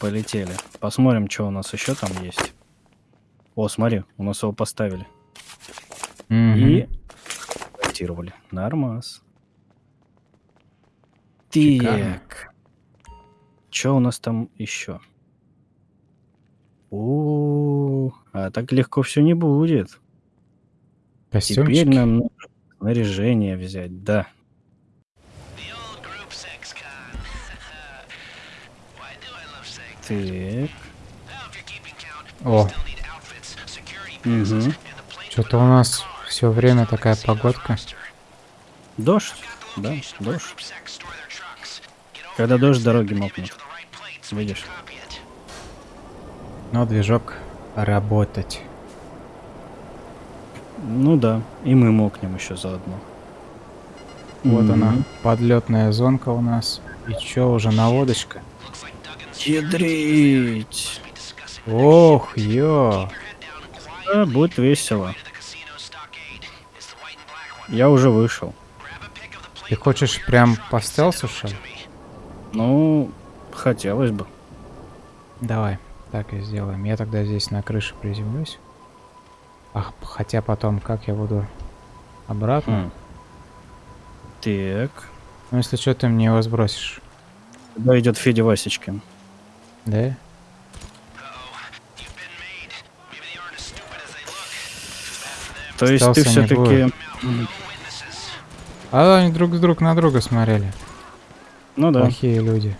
полетели. Посмотрим, что у нас еще там есть. О, смотри, у нас его поставили. Мгм. И монтировали. Нормас. Так. Что у нас там еще? О, а так легко все не будет. Теперь Костюмчики. нам нужно снаряжение взять, да. Так. О, Мгм. что-то у нас все время такая погодка. Дождь, да, дождь. Когда дождь, дороги мокнут. Видишь? Но движок работать. Ну да, и мы мокнем еще заодно. Вот Мгм. она, подлетная зонка у нас. И чё, уже наводочка? Ядрить. Ох, ё. Да, будет весело. Я уже вышел. Ты хочешь прям по стелсу, что ли? Ну, хотелось бы. Давай, так и сделаем. Я тогда здесь на крыше приземлюсь. Ах, хотя потом, как я буду обратно? Хм. Так. Ну, если что, ты мне его сбросишь. Куда идет Федя Васечкин? Да? То есть ты все-таки... А они друг с друг на друга смотрели. Ну да, Плохие люди.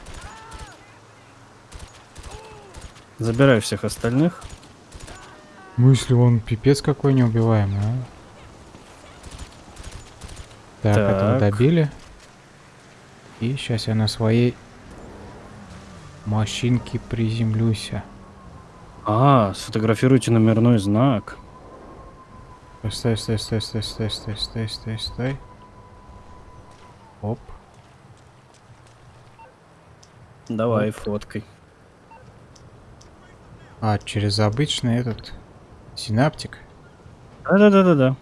забирай всех остальных. Мысли, он пипец какой неубиваемый, а? Так, этого Так. добили. И сейчас я на своей машинке приземлюсь. А, сфотографируйте номерной знак. Стой, стой, стой, стой, стой, стой, стой, стой, стой. Оп. Давай, фоткой. А, через обычный этот синаптик. Да-да-да-да-да.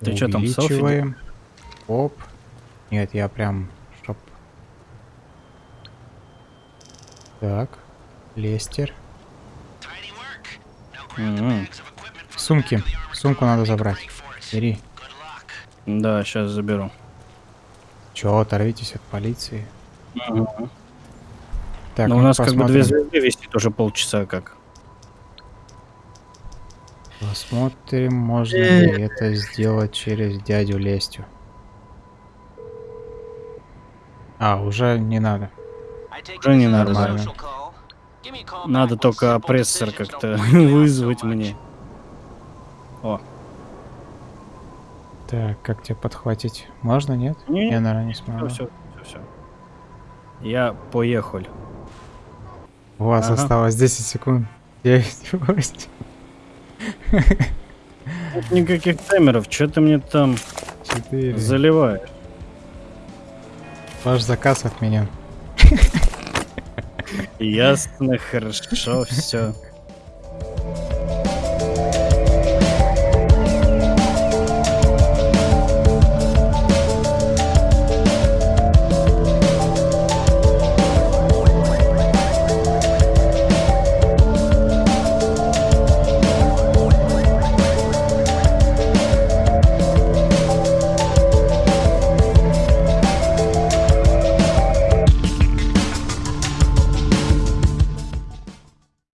Ты чё там, селфи. Оп. Нет, я прям, Так. Лестер. Мгм. Сумки. Сумку надо забрать. Бери. Да, сейчас заберу. Чё, оторвитесь от полиции. Мгм. Так, Но у ну, нас как бы две посмотрим. звезды висит уже полчаса как. Посмотрим, можно ли это сделать через дядю Лестю. А, уже не надо. Уже не надо, да. Нормально. Надо только опрессор как-то вызвать мне. О, Так, как тебя подхватить? Можно, нет? Не, Я, наверное, не смогу. все, все, все. Я поехал. У вас Ага. осталось 10 секунд. 9, 8, Нет никаких таймеров, что ты мне там 4. заливаешь? Ваш заказ отменен. Ясно, хорошо, все.